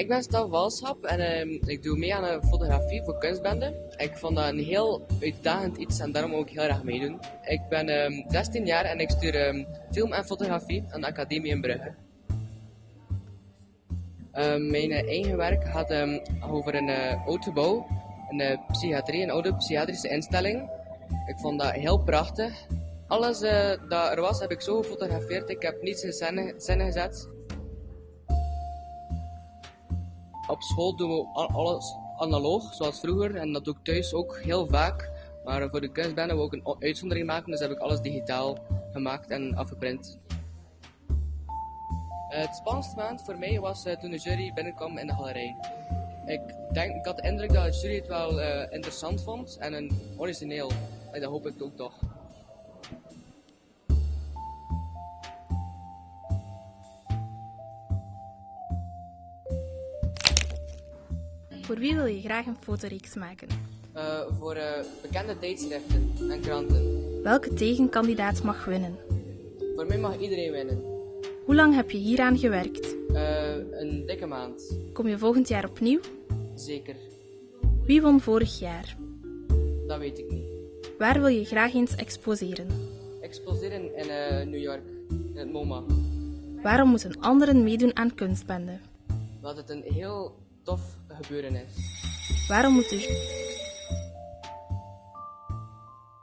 ik ben Stan Walschap en ehm, ik doe mee aan een fotografie voor kunstbende. Ik vond dat een heel uitdagend iets en daarom ook heel graag meedoen. Ik ben ehm, 16 jaar en ik stuur ehm, film en fotografie aan de Academie in Brugge. Mijn eh, eigen werk gaat over een uh, oud gebouw, een eh, psychiatrie, een oude psychiatrische instelling. Ik vond dat heel prachtig. Alles eh, dat er was heb ik zo gefotografeerd. Ik heb niets in scène gezet. Op school doen we al- alles analoog, zoals vroeger. En dat doe ik thuis ook heel vaak. Maar voor de kunstbende wil ik een uitzondering maken, dus heb ik alles digitaal gemaakt en afgeprint. Het spannendste moment voor mij was eh, toen de jury binnenkwam in de galerij. Ik, denk, ik had de indruk dat de jury het wel eh, interessant vond en een origineel. Dat hoop ik ook toch. Voor wie wil je graag een fotoreeks maken? Eh, voor eh, bekende tijdschriften en kranten. Welke tegenkandidaat mag winnen? Voor mij mag iedereen winnen. Hoe lang heb je hieraan gewerkt? Eh, een dikke maand. Kom je volgend jaar opnieuw? Zeker. Wie won vorig jaar? Dat weet ik niet. Waar wil je graag eens exposeren? Exposeren in New York. In het MoMA. Waarom moeten anderen meedoen aan kunstbende? Dat het een heel tof gebeuren is. Waarom moet, de,